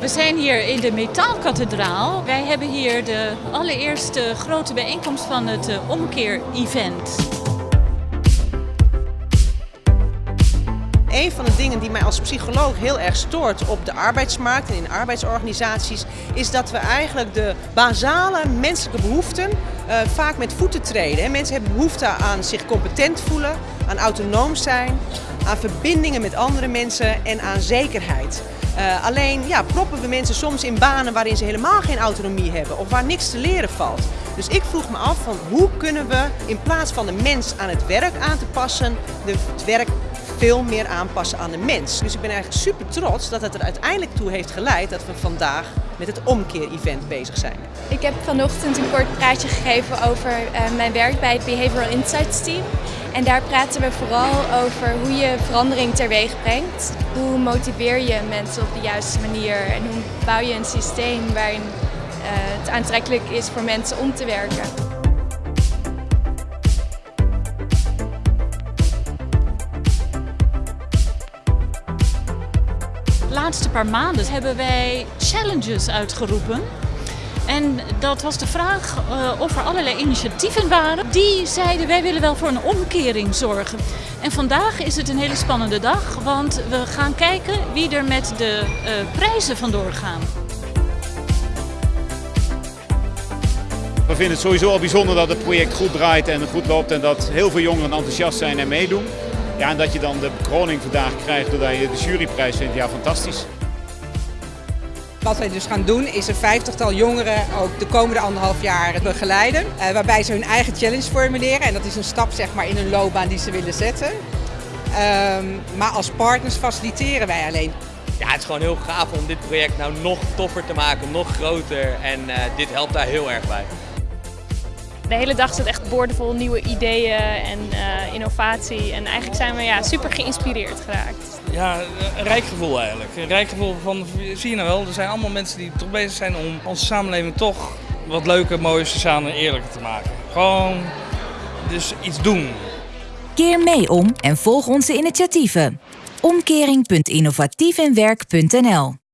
We zijn hier in de Metaalkathedraal. Wij hebben hier de allereerste grote bijeenkomst van het uh, omkeer-event. Een van de dingen die mij als psycholoog heel erg stoort op de arbeidsmarkt en in arbeidsorganisaties, is dat we eigenlijk de basale menselijke behoeften uh, vaak met voeten treden. Mensen hebben behoefte aan zich competent voelen, aan autonoom zijn, aan verbindingen met andere mensen en aan zekerheid. Uh, alleen ja, proppen we mensen soms in banen waarin ze helemaal geen autonomie hebben of waar niks te leren valt. Dus ik vroeg me af van hoe kunnen we in plaats van de mens aan het werk aan te passen, het werk veel meer aanpassen aan de mens. Dus ik ben eigenlijk super trots dat het er uiteindelijk toe heeft geleid dat we vandaag met het omkeer-event bezig zijn. Ik heb vanochtend een kort praatje gegeven over uh, mijn werk bij het Behavioral Insights Team. En daar praten we vooral over hoe je verandering teweeg brengt. Hoe motiveer je mensen op de juiste manier en hoe bouw je een systeem waarin uh, het aantrekkelijk is voor mensen om te werken. De laatste paar maanden hebben wij challenges uitgeroepen. En dat was de vraag uh, of er allerlei initiatieven waren. Die zeiden wij willen wel voor een omkering zorgen. En vandaag is het een hele spannende dag, want we gaan kijken wie er met de uh, prijzen vandoor gaan. We vinden het sowieso al bijzonder dat het project goed draait en goed loopt en dat heel veel jongeren enthousiast zijn en meedoen. Ja, en dat je dan de bekroning vandaag krijgt doordat je de juryprijs vindt, ja fantastisch. Wat wij dus gaan doen is een vijftigtal jongeren ook de komende anderhalf jaar begeleiden. Uh, waarbij ze hun eigen challenge formuleren. En dat is een stap zeg maar, in hun loopbaan die ze willen zetten. Um, maar als partners faciliteren wij alleen. Ja, het is gewoon heel gaaf om dit project nou nog toffer te maken, nog groter. En uh, dit helpt daar heel erg bij. De hele dag zit echt boordevol nieuwe ideeën en uh, innovatie. En eigenlijk zijn we ja, super geïnspireerd geraakt. Ja, een rijk gevoel eigenlijk. Een rijk gevoel van, zie je nou wel, er zijn allemaal mensen die toch bezig zijn om onze samenleving toch wat leuker, mooier, sociaal en eerlijker te maken. Gewoon dus iets doen. Keer mee om en volg onze initiatieven. Omkering.innovatiefinwerk.nl